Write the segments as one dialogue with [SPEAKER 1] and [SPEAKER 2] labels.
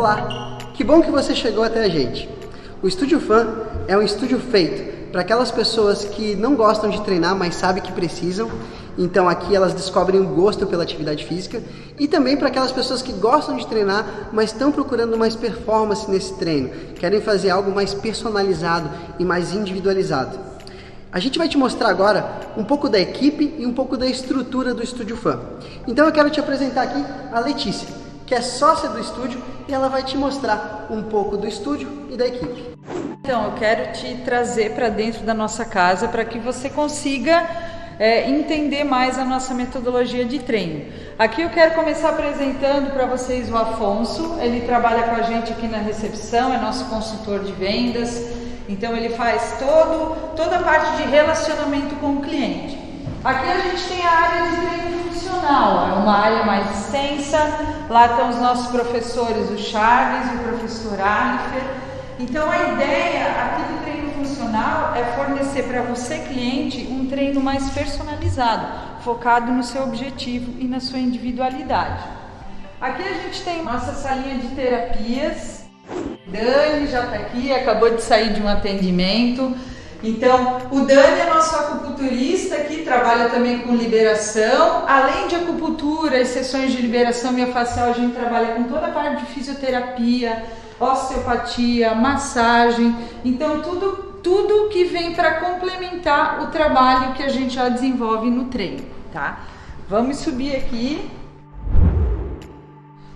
[SPEAKER 1] Olá, que bom que você chegou até a gente. O Estúdio Fan é um estúdio feito para aquelas pessoas que não gostam de treinar, mas sabem que precisam. Então aqui elas descobrem o gosto pela atividade física e também para aquelas pessoas que gostam de treinar, mas estão procurando mais performance nesse treino, querem fazer algo mais personalizado e mais individualizado. A gente vai te mostrar agora um pouco da equipe e um pouco da estrutura do Estúdio Fan. Então eu quero te apresentar aqui a Letícia que é sócia do estúdio e ela vai te mostrar um pouco do estúdio e da equipe.
[SPEAKER 2] Então, eu quero te trazer para dentro da nossa casa para que você consiga é, entender mais a nossa metodologia de treino. Aqui eu quero começar apresentando para vocês o Afonso, ele trabalha com a gente aqui na recepção, é nosso consultor de vendas, então ele faz todo, toda a parte de relacionamento com o cliente. Aqui a gente tem a área de treino funcional, é uma área mais extensa, lá estão os nossos professores, o Charles e o professor Alifer. Então a ideia aqui do treino funcional é fornecer para você, cliente, um treino mais personalizado, focado no seu objetivo e na sua individualidade. Aqui a gente tem nossa salinha de terapias. Dani já está aqui, acabou de sair de um atendimento. Então, o Dani é nosso acupunturista que trabalha também com liberação. Além de acupuntura e sessões de liberação miofascial, a gente trabalha com toda a parte de fisioterapia, osteopatia, massagem. Então, tudo, tudo que vem para complementar o trabalho que a gente já desenvolve no treino, tá? Vamos subir aqui.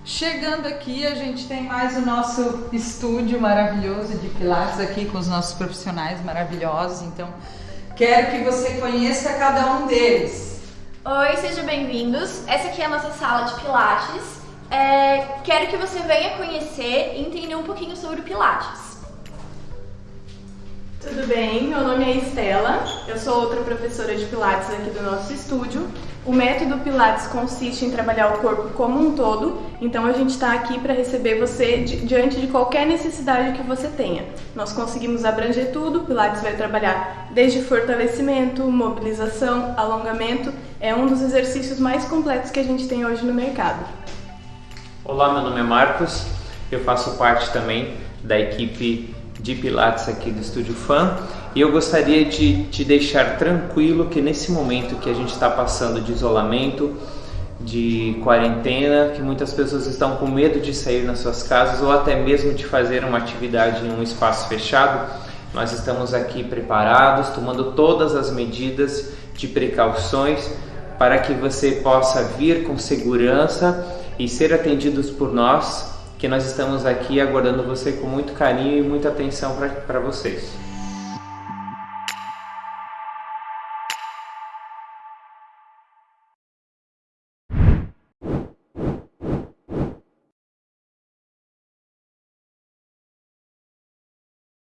[SPEAKER 2] Chegando aqui, a gente tem mais o nosso estúdio maravilhoso de Pilates aqui com os nossos profissionais maravilhosos. Então, quero que você conheça cada um deles.
[SPEAKER 3] Oi, sejam bem-vindos. Essa aqui é a nossa sala de Pilates. É, quero que você venha conhecer e entender um pouquinho sobre o Pilates.
[SPEAKER 4] Tudo bem, meu nome é Estela, eu sou outra professora de Pilates aqui do nosso estúdio. O método Pilates consiste em trabalhar o corpo como um todo, então a gente está aqui para receber você di diante de qualquer necessidade que você tenha. Nós conseguimos abranger tudo, o Pilates vai trabalhar desde fortalecimento, mobilização, alongamento, é um dos exercícios mais completos que a gente tem hoje no mercado.
[SPEAKER 5] Olá, meu nome é Marcos, eu faço parte também da equipe de Pilates aqui do Estúdio Fan e eu gostaria de te deixar tranquilo que nesse momento que a gente está passando de isolamento, de quarentena, que muitas pessoas estão com medo de sair nas suas casas ou até mesmo de fazer uma atividade em um espaço fechado, nós estamos aqui preparados, tomando todas as medidas de precauções para que você possa vir com segurança e ser atendidos por nós que nós estamos aqui aguardando você com muito carinho e muita atenção para vocês.